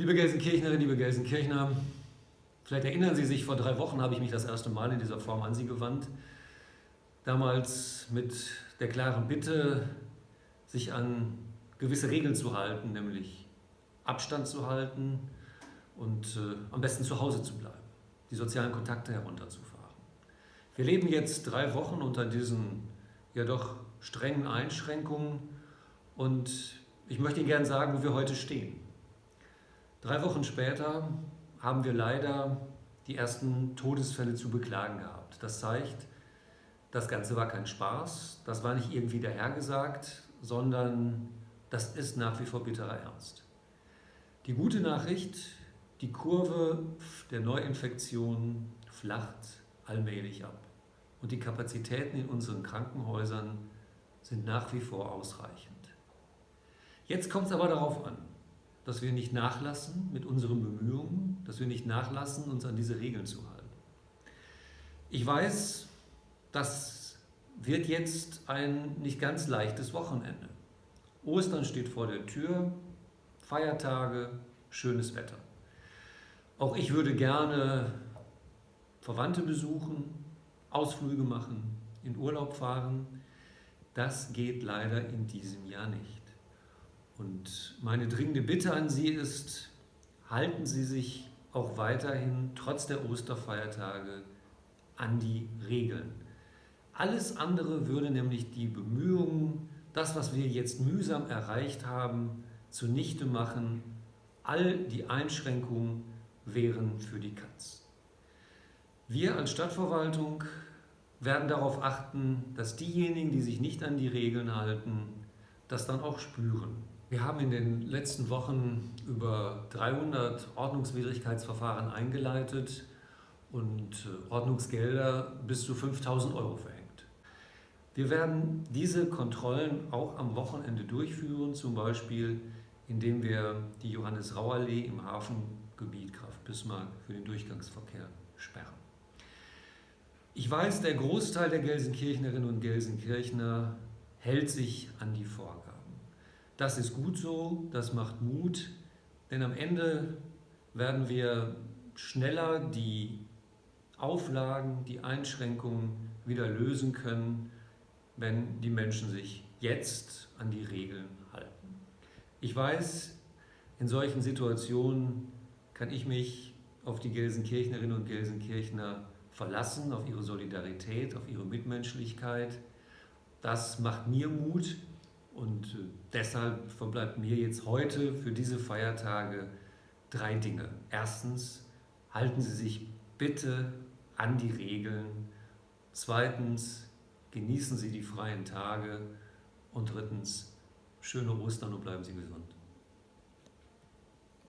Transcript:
Liebe Gelsenkirchnerinnen, liebe Gelsenkirchner, vielleicht erinnern Sie sich, vor drei Wochen habe ich mich das erste Mal in dieser Form an Sie gewandt. Damals mit der klaren Bitte, sich an gewisse Regeln zu halten, nämlich Abstand zu halten und äh, am besten zu Hause zu bleiben, die sozialen Kontakte herunterzufahren. Wir leben jetzt drei Wochen unter diesen ja doch strengen Einschränkungen und ich möchte Ihnen gerne sagen, wo wir heute stehen. Drei Wochen später haben wir leider die ersten Todesfälle zu beklagen gehabt. Das zeigt, das Ganze war kein Spaß, das war nicht irgendwie dahergesagt, sondern das ist nach wie vor bitterer Ernst. Die gute Nachricht, die Kurve der Neuinfektion flacht allmählich ab und die Kapazitäten in unseren Krankenhäusern sind nach wie vor ausreichend. Jetzt kommt es aber darauf an, dass wir nicht nachlassen mit unseren Bemühungen, dass wir nicht nachlassen, uns an diese Regeln zu halten. Ich weiß, das wird jetzt ein nicht ganz leichtes Wochenende. Ostern steht vor der Tür, Feiertage, schönes Wetter. Auch ich würde gerne Verwandte besuchen, Ausflüge machen, in Urlaub fahren. Das geht leider in diesem Jahr nicht. Und meine dringende Bitte an Sie ist, halten Sie sich auch weiterhin trotz der Osterfeiertage an die Regeln. Alles andere würde nämlich die Bemühungen, das, was wir jetzt mühsam erreicht haben, zunichte machen. All die Einschränkungen wären für die Katz. Wir als Stadtverwaltung werden darauf achten, dass diejenigen, die sich nicht an die Regeln halten, das dann auch spüren. Wir haben in den letzten Wochen über 300 Ordnungswidrigkeitsverfahren eingeleitet und äh, Ordnungsgelder bis zu 5000 Euro verhängt. Wir werden diese Kontrollen auch am Wochenende durchführen, zum Beispiel indem wir die Johannes-Rau-Allee im Hafengebiet Graf-Bismarck für den Durchgangsverkehr sperren. Ich weiß, der Großteil der Gelsenkirchnerinnen und Gelsenkirchner hält sich an die Vorgaben. Das ist gut so, das macht Mut, denn am Ende werden wir schneller die Auflagen, die Einschränkungen wieder lösen können, wenn die Menschen sich jetzt an die Regeln halten. Ich weiß, in solchen Situationen kann ich mich auf die Gelsenkirchnerinnen und Gelsenkirchner verlassen, auf ihre Solidarität, auf ihre Mitmenschlichkeit. Das macht mir Mut, und äh, deshalb verbleibt mir jetzt heute für diese Feiertage drei Dinge. Erstens, halten Sie sich bitte an die Regeln. Zweitens, genießen Sie die freien Tage. Und drittens, schöne Ostern und bleiben Sie gesund.